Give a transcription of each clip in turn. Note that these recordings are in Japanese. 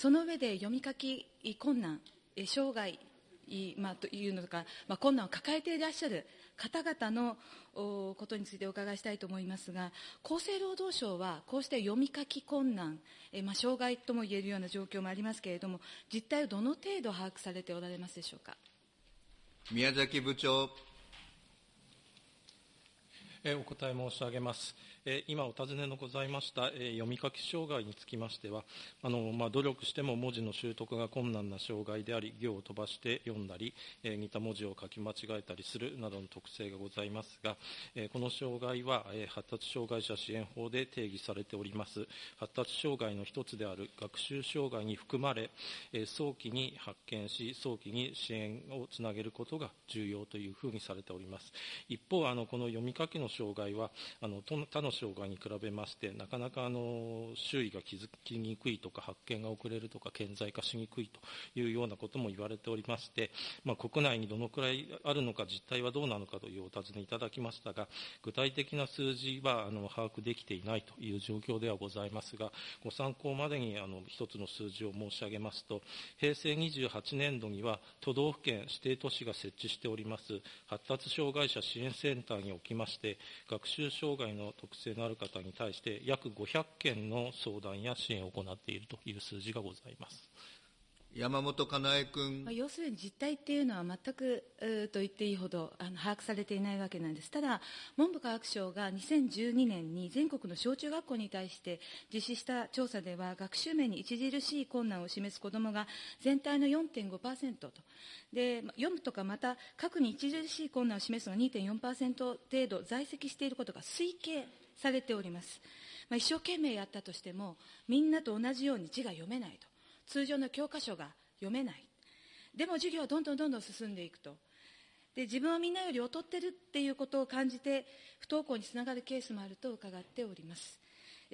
その上で読み書き困難、障害、まあ、というのか、まあ、困難を抱えていらっしゃる方々のことについてお伺いしたいと思いますが、厚生労働省は、こうした読み書き困難、えまあ、障害ともいえるような状況もありますけれども、実態をどの程度把握されておられますでしょうか？宮崎部長。お答え申し上げます。今お尋ねのございました読み書き障害につきましては、あのまあ、努力しても文字の習得が困難な障害であり、行を飛ばして読んだり、似た文字を書き間違えたりするなどの特性がございますが、この障害は発達障害者支援法で定義されております、発達障害の一つである学習障害に含まれ、早期に発見し、早期に支援をつなげることが重要というふうにされております。一方、あのこの読み書きの障害は、あの他のの障害に比べまして、なかなかあの周囲が気づきにくいとか、発見が遅れるとか、顕在化しにくいというようなことも言われておりまして、まあ、国内にどのくらいあるのか、実態はどうなのかというお尋ねいただきましたが、具体的な数字はあの把握できていないという状況ではございますが、ご参考までにあの一つの数字を申し上げますと、平成28年度には都道府県指定都市が設置しております発達障害者支援センターにおきまして、学習障害の特性のある方に対して約500件の相談や支援を行っているという数字がございます。山本かなえ君、まあ、要するに実態っていうのは全くと言っていいほどあの把握されていないわけなんです。ただ、文部科学省が2012年に全国の小中学校に対して実施した調査では、学習面に著しい困難を示す子どもが全体の4.5%と。で、読むとかまた、核に著しい困難を示すのが2.4%程度在籍していることが推計されております。まあ、一生懸命やったとしても、みんなと同じように字が読めないと。通常の教科書が読めない。でも授業はどんどんどんどん進んでいくと。で、自分はみんなより劣ってるっていうことを感じて、不登校につながるケースもあると伺っております。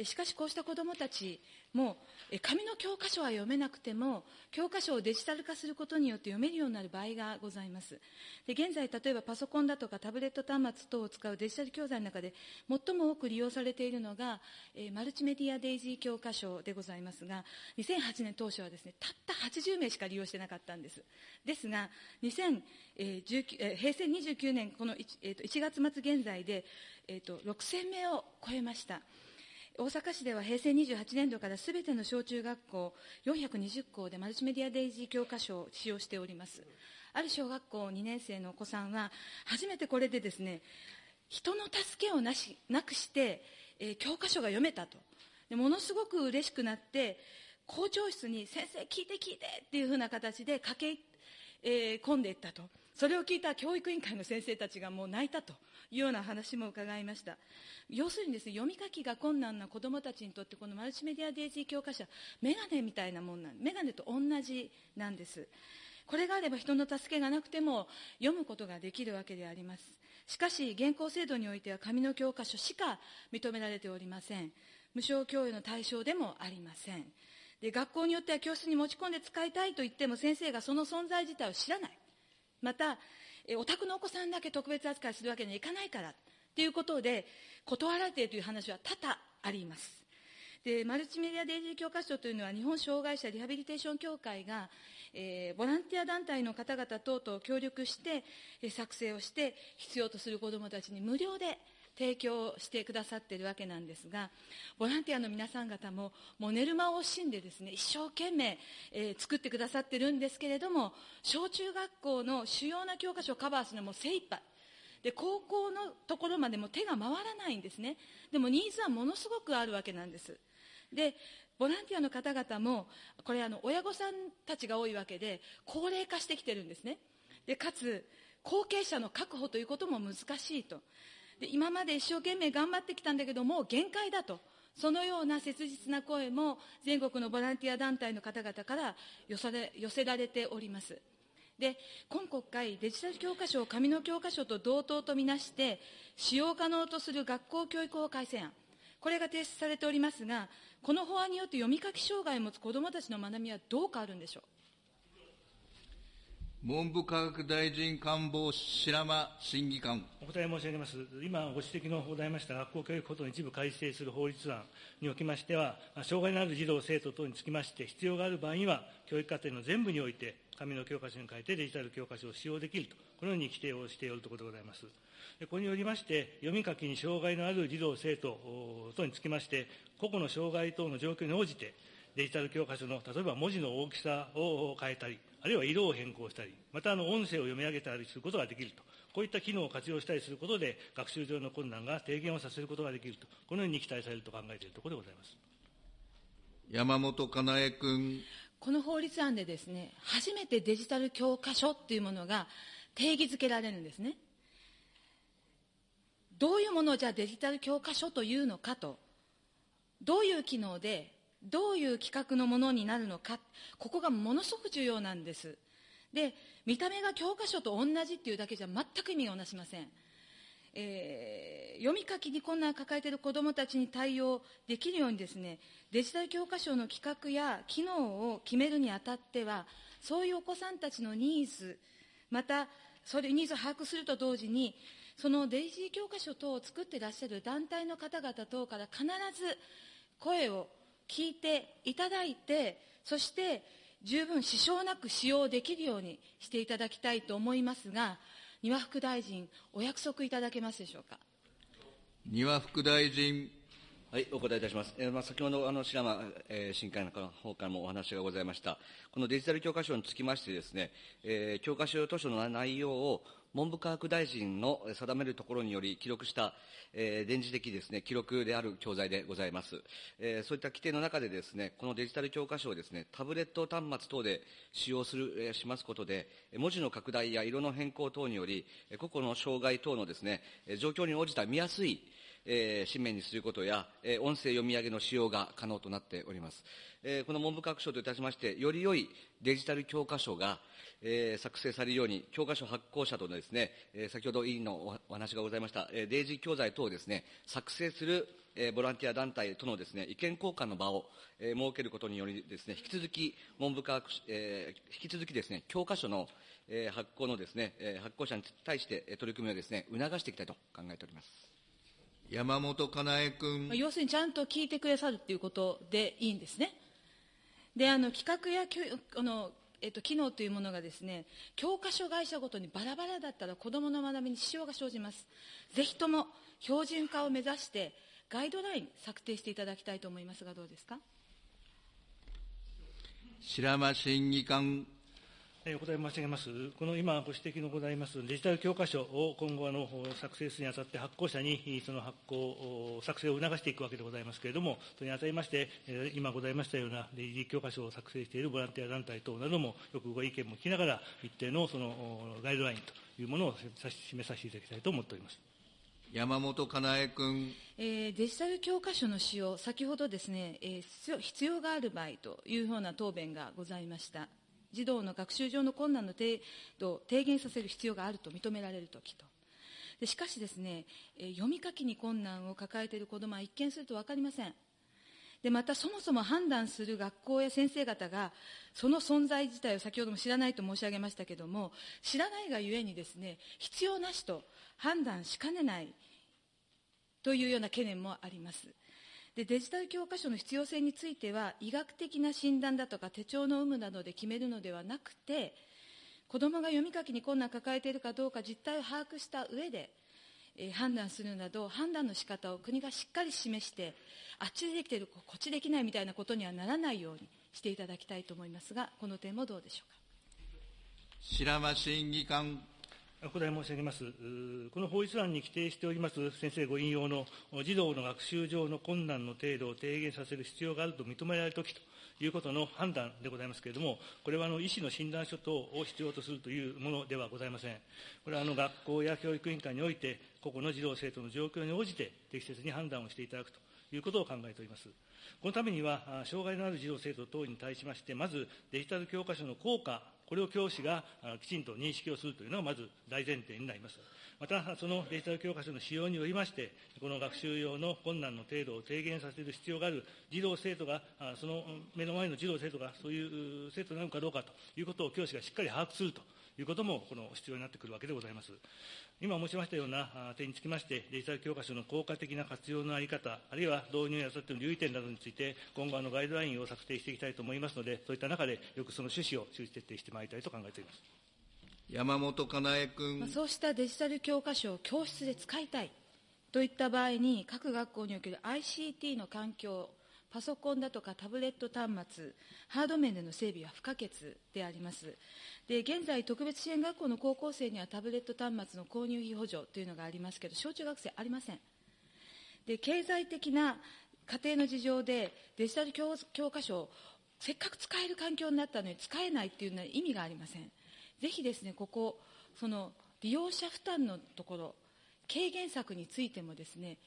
しかしこうした子どもたちも紙の教科書は読めなくても教科書をデジタル化することによって読めるようになる場合がございます。で現在例えばパソコンだとかタブレット端末等を使うデジタル教材の中で最も多く利用されているのが、マルチメディアデイジー教科書でございますが2008年当初はですねたった80名しか利用してなかったんです。ですが2019平成29年この 1,、えー、と1月末現在で、えー、と6000名を超えました。大阪市では平成28年度からすべての小中学校420校でマルチメディアデイジー教科書を使用しております。ある小学校2年生のお子さんは、初めてこれでですね、人の助けをなしなくして、えー、教科書が読めたとで。ものすごく嬉しくなって、校長室に先生聞いて聞いてっていうふうな形で駆け、えー、込んでいったと。それを聞いた教育委員会の先生たちがもう泣いたというような話も伺いました。要するにですね、読み書きが困難な子どもたちにとって、このマルチメディアデイジー教科書は、メガネみたいなもんなん、メガネと同じなんです。これがあれば人の助けがなくても読むことができるわけであります。しかし、現行制度においては紙の教科書しか認められておりません。無償教諭の対象でもありません。で、学校によっては教室に持ち込んで使いたいと言っても先生がその存在自体を知らない。また、お宅のお子さんだけ特別扱いするわけにはいかないから。ということで、断られているという話は多々あります。で、マルチメディアデイリー教科書というのは、日本障害者リハビリテーション協会が、えー、ボランティア団体の方々等と協力して、えー、作成をして、必要とする子どもたちに無料で提供してくださっているわけなんですが、ボランティアの皆さん方も、もう寝る間を惜しんでですね、一生懸命、えー、作ってくださっているんですけれども、小中学校の主要な教科書をカバーするのも精一杯。で、高校のところまでも手が回らないんですね。でもニーズはものすごくあるわけなんです。で、ボランティアの方々も、これあの、親御さんたちが多いわけで、高齢化してきてるんですね。で、かつ、後継者の確保ということも難しいと。で、今まで一生懸命頑張ってきたんだけどもう、限界だと。そのような切実な声も全国のボランティア団体の方々から寄せられております。で、今国会、デジタル教科書を紙の教科書と同等とみなして、使用可能とする学校教育法改正案、これが提出されておりますが、この法案によって読み書き障害を持つ子どもたちの学びはどう変わるんでしょう？文部科学大臣官房白間審議官。お答え申し上げます。今ご指摘のございました学校教育法の一部改正する法律案におきましては、障害のある児童・生徒等につきまして、必要がある場合には、教育課程の全部において、紙の教科書に変えてデジタル教科書を使用できると、このように規定をしておるところでございます。ここによりまして、読み書きに障害のある児童・生徒等につきまして、個々の障害等の状況に応じて、デジタル教科書の例えば文字の大きさを変えたり、あるいは色を変更したり、またあの音声を読み上げたりすることができると、こういった機能を活用したりすることで、学習上の困難が低減をさせることができると、このように期待されると考えているところでございます。山本かなえ君。この法律案でですね、初めてデジタル教科書っていうものが定義づけられるんですね。どういうものをじゃあデジタル教科書というのかと、どういう機能で、どういう規格のものになるのか、ここがものすごく重要なんです。で、見た目が教科書と同じっていうだけじゃ全く意味をなしません。えー読み書きに困難を抱えている子どもたちに対応できるようにですね、デジタル教科書の規格や機能を決めるにあたっては、そういうお子さんたちのニーズ、また、それニーズを把握すると同時に、そのデイジー教科書等を作ってらっしゃる団体の方々等から必ず声を聞いていただいて、そして十分支障なく使用できるようにしていただきたいと思いますが、丹羽副大臣、お約束いただけますでしょうか？丹羽副大臣。はい、お答えいたします。えーまあ、先ほど、あの、白間、えー、審議会の方からもお話がございました。このデジタル教科書につきましてですね、えー教科書図書の内容を文部科学大臣の定めるところにより記録した、えー電磁的ですね、記録である教材でございます。えーそういった規定の中でですね、このデジタル教科書をですね、タブレット端末等で使用する、えーしますことで、文字の拡大や色の変更等により、個々の障害等のですね、状況に応じた見やすい、えー紙面にすることや、えー音声読み上げの使用が可能となっております。えーこの文部科学省といたしまして、より良いデジタル教科書が、えー作成されるように、教科書発行者とのですね、えー先ほど委員のおお話がございました、えーデイジー教材等をですね、作成する、えーボランティア団体とのですね、意見交換の場を、えー設けることによりですね、引き続き文部科学、えー引き続きですね、教科書の、えー発行のですね、えー発行者に対してえー取り組みをですね、促していきたいと考えております。山本かなえ君まあ。要するにちゃんと聞いてくださるということでいいんですね。で、あの、企画や教あの、えっと、機能というものがですね、教科書会社ごとにバラバラだったら子どもの学びに支障が生じます。ぜひとも標準化を目指して、ガイドライン策定していただきたいと思いますが、どうですか？白間審議官。えーお答え申し上げます。この今ご指摘のございますデジタル教科書を今後あの作成するにあたって発行者にその発行、お作成を促していくわけでございますけれども、それにあたりまして、えー今ございましたようなデジ教科書を作成しているボランティア団体等なども、よくご意見も聞きながら、一定のそのおガイドラインというものをさし示させていただきたいと思っております。山本かなえ君。えーデジタル教科書の使用、先ほどですね、えー必要必要がある場合というような答弁がございました。児童の学習上の困難の程度を低減させる必要があると認められるときと。でしかしですね、読み書きに困難を抱えている子どもは一見すると分かりません。でまたそもそも判断する学校や先生方がその存在自体を先ほども知らないと申し上げましたけれども知らないがゆえにですね必要なしと判断しかねないというような懸念もあります。でデジタル教科書の必要性については医学的な診断だとか手帳の有無などで決めるのではなくて子どもが読み書きに困難を抱えているかどうか実態を把握した上で、えー判断するなど判断の仕方を国がしっかり示してあっちでできているこっちできないみたいなことにはならないようにしていただきたいと思いますがこの点もどうでしょうか？白間審議官。お答え申し上げます。この法律案に規定しております先生ご引用の児童の学習上の困難の程度を低減させる必要があると認められるときということの判断でございますけれども、これはあの医師の診断書等を必要とするというものではございません。これはあの学校や教育委員会において、個々の児童生徒の状況に応じて適切に判断をしていただくということを考えております。このためには、障害のある児童・生徒等に対しまして、まずデジタル教科書の効果、これを教師がきちんと認識をするというのがまず大前提になります。また、そのデジタル教科書の使用によりまして、この学習用の困難の程度を低減させる必要がある児童・生徒が、その目の前の児童・生徒がそういう生徒なのかどうかということを教師がしっかり把握するということも、この必要になってくるわけでございます。今申しましたような点につきまして、デジタル教科書の効果的な活用の在り方、あるいは導入やさっての留意点などについて、今後、ガイドラインを策定していきたいと思いますので、そういった中で、よくその趣旨を周知徹底してまいりたいと考えております。山本かなえ君。そうしたデジタル教科書を教室で使いたいといった場合に、各学校における ICT の環境、パソコンだとかタブレット端末、ハード面での整備は不可欠であります。で、現在、特別支援学校の高校生にはタブレット端末の購入費補助というのがありますけど、小中学生ありません。で、経済的な家庭の事情でデジタル教科書をせっかく使える環境になったのに使えないっていうのは意味がありません。ぜひですね、ここ、その利用者負担のところ、軽減策についてもですね、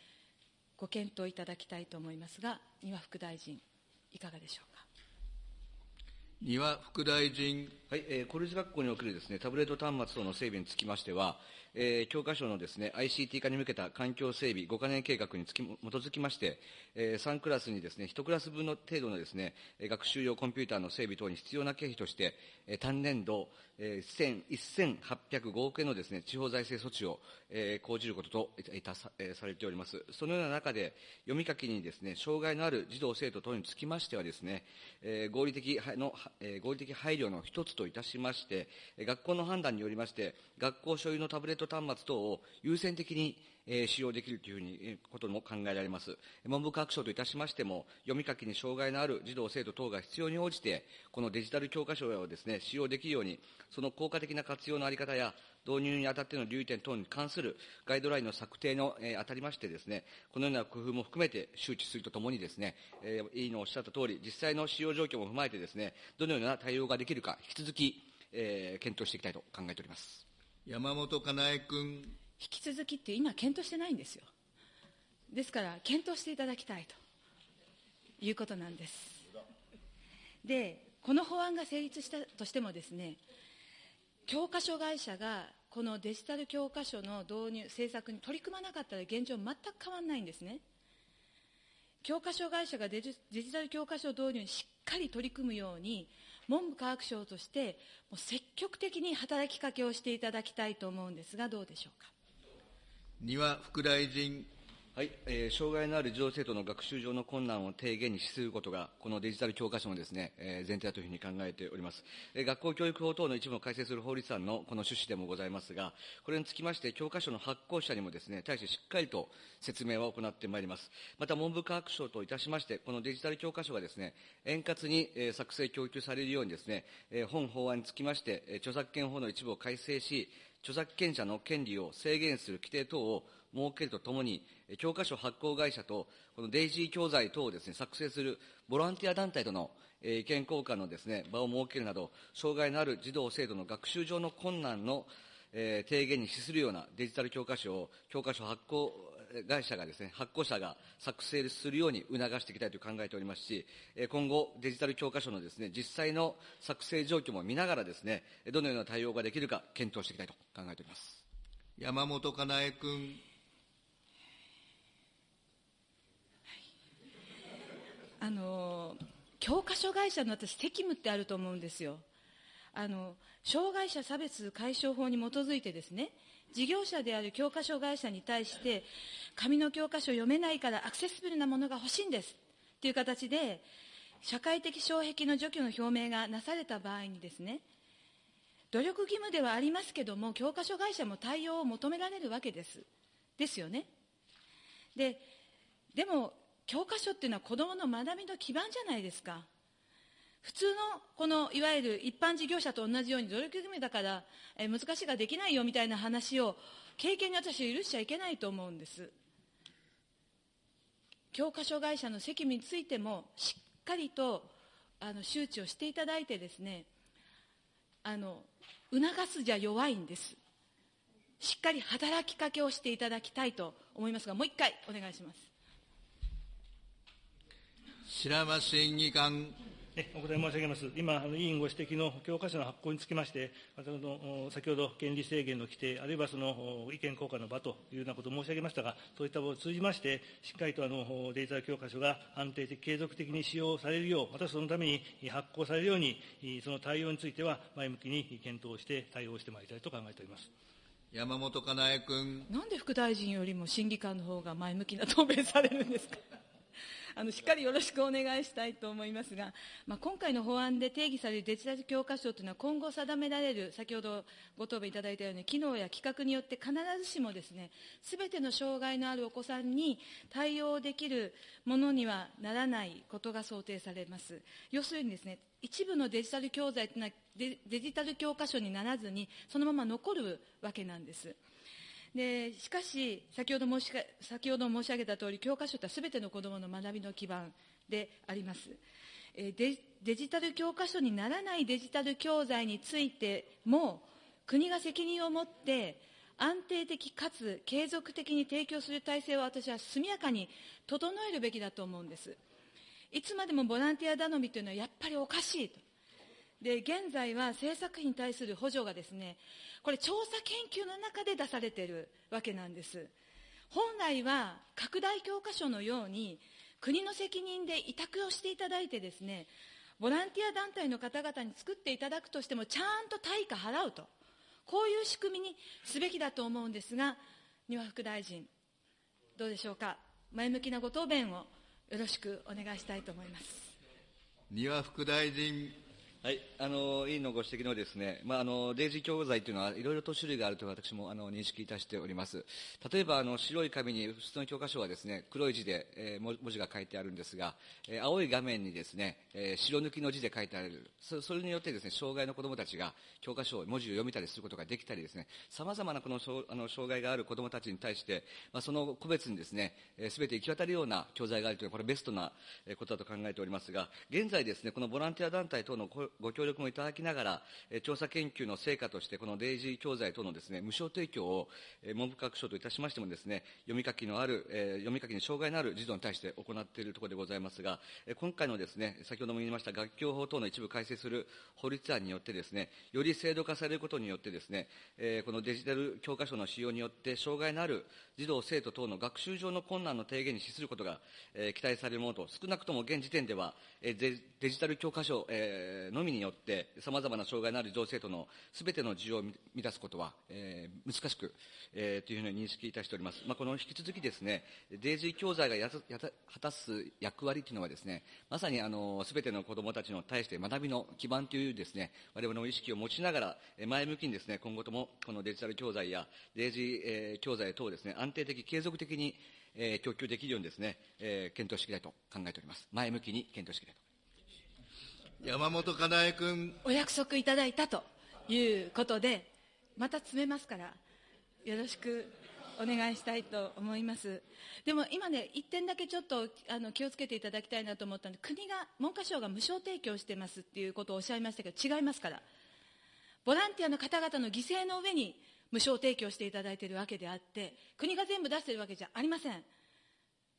ご検討いただきたいと思いますが、丹羽副大臣、いかがでしょうか？丹羽副大臣。はい、えー、公立学校におけるですね、タブレット端末等の整備につきましては、えー、教科書のですね、ICT 化に向けた環境整備5か年計画につき基づきまして、えー、3クラスにですね、1クラス分の程度のですね、学習用コンピューターの整備等に必要な経費として、えー、単年度、えー、1805億円のですね、地方財政措置を、えー、講じることといたさ,、えー、されております。そのような中で、読み書きにですね、障害のある児童生徒等につきましてはですね、えー、合理的の、えー、合理的配慮の一つといたしまして、学校の判断によりまして、学校所有のタブレット端末等を優先的に使用できるというふうに、ことも考えられます。文部科学省といたしましても、読み書きに障害のある児童、生徒等が必要に応じて、このデジタル教科書をですね、使用できるように、その効果的な活用のあり方や、導入にあたっての留意点等に関するガイドラインの策定の、えー、あたりましてですね、このような工夫も含めて周知するとともにですね、えー、委員のおっしゃった通り、実際の使用状況も踏まえてですね、どのような対応ができるか、引き続き、えー、検討していきたいと考えております。山本かなえ君。引き続きって今検討してないんですよ。ですから、検討していただきたいということなんです。で、この法案が成立したとしてもですね、教科書会社がこのデジタル教科書の導入、政策に取り組まなかったら現状全く変わらないんですね。教科書会社がデジタル教科書導入にしっかり取り組むように、文部科学省としてもう積極的に働きかけをしていただきたいと思うんですが、どうでしょうか。丹羽副大臣。はい、えー、障害のある児童生徒の学習上の困難を低減に資することが、このデジタル教科書のですね、えー、前提だというふうに考えております。えー、学校教育法等の一部を改正する法律案のこの趣旨でもございますが、これにつきまして、教科書の発行者にもですね、対してしっかりと説明を行ってまいります。また、文部科学省といたしまして、このデジタル教科書がですね、円滑に、えー、作成供給されるようにですね、えー、本法案につきまして、著作権法の一部を改正し、著作権者の権利を制限する規定等を設けるとともに、教科書発行会社と、このデイジー教材等をですね、作成するボランティア団体との意見交換のですね、場を設けるなど、障害のある児童生徒の学習上の困難の、えー、提言に資するようなデジタル教科書を、教科書発行会社がですね、発行者が作成するように促していきたいと考えておりますし、今後、デジタル教科書のですね、実際の作成状況も見ながらですね、どのような対応ができるか検討していきたいと考えております。山本かなえ君。あの教科書会社の私、責務ってあると思うんですよ。あの障害者差別解消法に基づいてですね、事業者である教科書会社に対して、紙の教科書読めないからアクセスブルなものが欲しいんですという形で、社会的障壁の除去の表明がなされた場合にですね、努力義務ではありますけども、教科書会社も対応を求められるわけです。ですよね。で、でも、教科書っていうのは子供の学びの基盤じゃないですか。普通のこのいわゆる一般事業者と同じように努力義務だから、え難しいができないよみたいな話を経験に私は許しちゃいけないと思うんです。教科書会社の責務についてもしっかりとあの周知をしていただいてですねあの促すじゃ弱いんですしっかり働きかけをしていただきたいと思いますがもう一回お願いします白間審議官。お答え申し上げます。今、委員ご指摘の教科書の発行につきまして、の先ほど権利制限の規定、あるいはその意見交換の場というようなことを申し上げましたが、そういった場を通じまして、しっかりとあのデジタル教科書が安定的、継続的に使用されるよう、またそのために発行されるように、その対応については前向きに検討して対応してまいりたいと考えております。山本かなえ君。なんで副大臣よりも審議官の方が前向きな答弁されるんですか？あのしっかりよろしくお願いしたいと思いますが、まあ、今回の法案で定義されるデジタル教科書というのは今後定められる先ほどご答弁いただいたように機能や規格によって必ずしもですね全ての障害のあるお子さんに対応できるものにはならないことが想定されます要するにですね一部のデジタル教材というのはデジタル教科書にならずにそのまま残るわけなんです。でしかし先ほど申し先ほど申し上げたとおり教科書とはすべての子どもの学びの基盤であります。デデジタル教科書にならないデジタル教材についても国が責任を持って安定的かつ継続的に提供する体制を私は速やかに整えるべきだと思うんです。いつまでもボランティア頼みというのはやっぱりおかしいと。で現在は制作費に対する補助がですねこれ調査研究の中で出されているわけなんです。本来は拡大教科書のように国の責任で委託をしていただいてですねボランティア団体の方々に作っていただくとしてもちゃんと対価払うと。こういう仕組みにすべきだと思うんですが丹羽副大臣どうでしょうか？前向きなご答弁をよろしくお願いしたいと思います。丹羽副大臣。はい、あの委員のご指摘のですね、まあ、あのデイジー教材というのはいろいろと種類があると私もあの認識いたしております。例えばあの白い紙に普通の教科書はですね黒い字で、えー、文字が書いてあるんですが、えー、青い画面にですね、えー、白抜きの字で書いてあるそそれによってですね障害の子どもたちが教科書を文字を読みたりすることができたりですねさまざまなこのあの障害がある子どもたちに対して、まあ、その個別にですねすべ、ー、て行き渡るような教材があるというのはこれベストなことだと考えておりますが現在ですねこのボランティア団体等のご協力もいただきながら、調査研究の成果として、このデイジー教材等のですね、無償提供を、文部科学省といたしましてもですね、読み書きのある、読み書きに障害のある児童に対して行っているところでございますが、今回のですね、先ほども言いました学教法等の一部改正する法律案によってですね、より制度化されることによってですね、このデジタル教科書の使用によって、障害のある児童、生徒等の学習上の困難の低減に資することが、期待されるものと、少なくとも現時点では、デジタル教科書、ののみによって、さまざまな障害のある児童生徒のすべての需要を満たすことは、えー、難しく、えー、というふうに認識いたしております。まあ、この引き続きですね、デイジー教材がやや果たす役割というのはですね、まさにあの、すべての子どもたちの対して学びの基盤というですね、我々の意識を持ちながら、前向きにですね、今後ともこのデジタル教材やデイジー、えー、教材等をですね、安定的、継続的に、えー、供給できるようにですね、えー、検討していきたいと考えております。前向きに検討していきたいと山本かなえ君。お約束いただいたということで、また詰めますから、よろしくお願いしたいと思います。でも今ね、一点だけちょっとあの気をつけていただきたいなと思ったんで、国が、文科省が無償提供してますっていうことをおっしゃいましたけど、違いますから。ボランティアの方々の犠牲の上に無償提供していただいているわけであって、国が全部出しているわけじゃありません。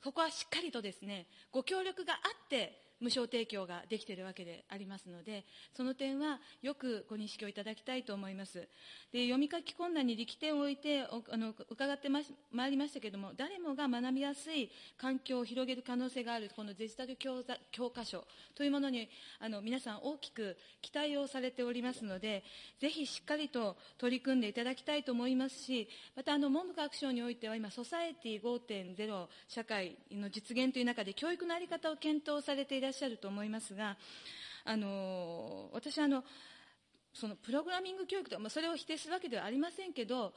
そこはしっかりとですね、ご協力があって、無償提供ができているわけでありますので、その点はよくご認識をいただきたいと思います。で読み書き困難に力点を置いてあの伺ってままいりましたけれども、誰もが学びやすい環境を広げる可能性があるこのデジタル教教科書というものにあの皆さん大きく期待をされておりますので、ぜひしっかりと取り組んでいただきたいと思いますし、またあの文部科学省においては今、ソサエティ5.0社会の実現という中で教育の在り方を検討されていららっしゃると思いますが、あの私あのそのプログラミング教育とか、ま、それを否定するわけではありませんけど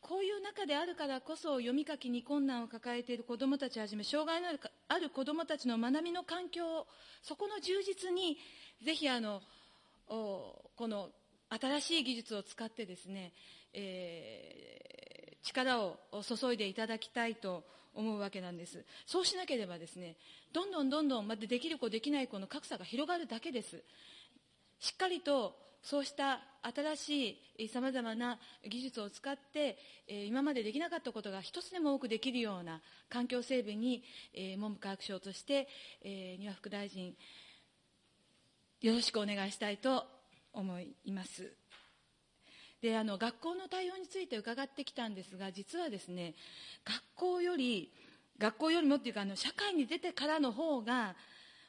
こういう中であるからこそ読み書きに困難を抱えている子どもたちをはじめ障害のある子どもたちの学びの環境をそこの充実にぜひあのこの新しい技術を使ってですね、えー、力を注いでいただきたいと思うわけなんですそうしなければですねどんどんどんどんまたできる子できない子の格差が広がるだけですしっかりとそうした新しいさまざまな技術を使って、今までできなかったことが一つでも多くできるような環境整備に、文部科学省として、丹羽副大臣、よろしくお願いしたいと思います。であの学校の対応について伺ってきたんですが実はですね学校より学校よりもっていうかあの社会に出てからの方が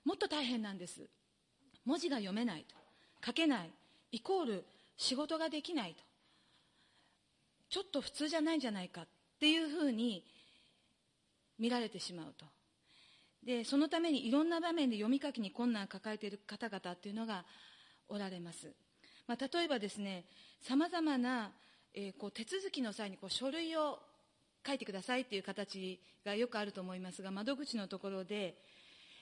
もっと大変なんです。文字が読めないと。書けない。イコール仕事ができないと。ちょっと普通じゃないんじゃないか。っていうふうに見られてしまうと。でそのためにいろんな場面で読み書きに困難を抱えている方々っていうのがおられます、まあ、例えばですねさまざまな、えーこう手続きの際にこう書類を書いてくださいっていう形がよくあると思いますが窓口のところで、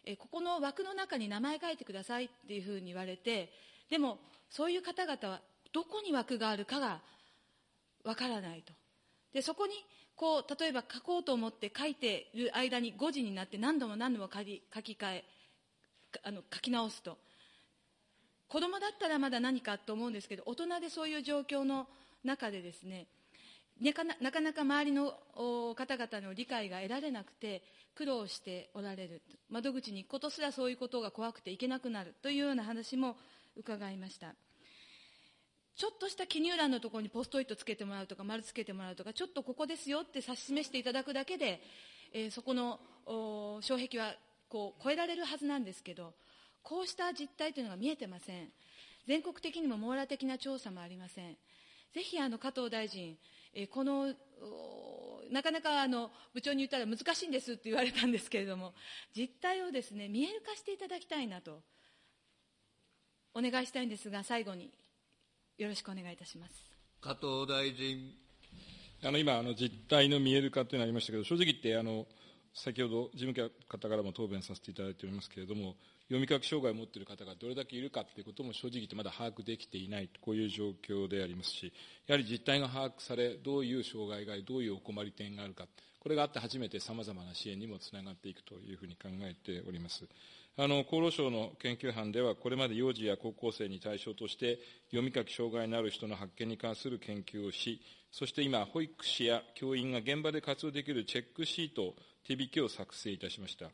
えーここの枠の中に名前書いてくださいっていうふうに言われてでもそういう方々はどこに枠があるかがわからないと。でそこにこう例えば書こうと思って書いている間に5時になって何度も何度も書き書き換えあの書き直すと。子供だったらまだ何かと思うんですけど大人でそういう状況の中でですねなかなか周りの方々の理解が得られなくて苦労しておられる。窓口に行くことすらそういうことが怖くて行けなくなるというような話も伺いました。ちょっとした記入欄のところにポストイットつけてもらうとか丸つけてもらうとかちょっとここですよって指し示していただくだけで、えーそこの障壁はこう超えられるはずなんですけどこうした実態というのが見えてません全国的にも網羅的な調査もありませんぜひあの加藤大臣、えーこのおなかなかあの部長に言ったら難しいんですって言われたんですけれども実態をですね見える化していただきたいなとお願いしたいんですが最後によろしくお願いいたします。加藤大臣。あの今あの、実態の見える化というのがありましたけど、正直言ってあの、先ほど事務方からも答弁させていただいておりますけれども、読み書き障害を持っている方がどれだけいるかということも正直言ってまだ把握できていない、こういう状況でありますし、やはり実態が把握され、どういう障害があり、どういうお困り点があるか、これがあって初めてさまざまな支援にもつながっていくというふうに考えております。あの厚労省の研究班では、これまで幼児や高校生に対象として、読み書き障害のある人の発見に関する研究をし、そして今、保育士や教員が現場で活用できるチェックシート、手引きを作成いたしました。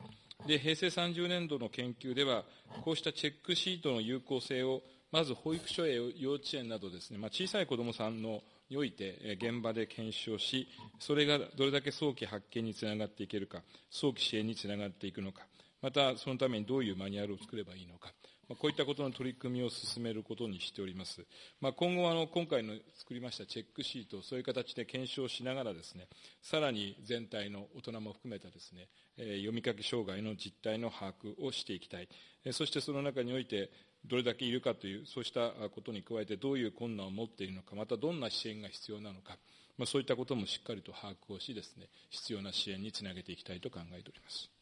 で、平成30年度の研究では、こうしたチェックシートの有効性を、まず保育所や幼稚園などですね、まあ、小さい子どもさんのにおいて、現場で検証し、それがどれだけ早期発見につながっていけるか、早期支援につながっていくのか、またそのためにどういうマニュアルを作ればいいのか、こういったことの取り組みを進めることにしております。まあ、今後あの、今回の作りましたチェックシートそういう形で検証しながらですね、さらに全体の大人も含めたですね、え読み書き障害の実態の把握をしていきたい。えそしてその中において、どれだけいるかという、そうしたことに加えてどういう困難を持っているのか、またどんな支援が必要なのか、まあ、そういったこともしっかりと把握をしですね、必要な支援につなげていきたいと考えております。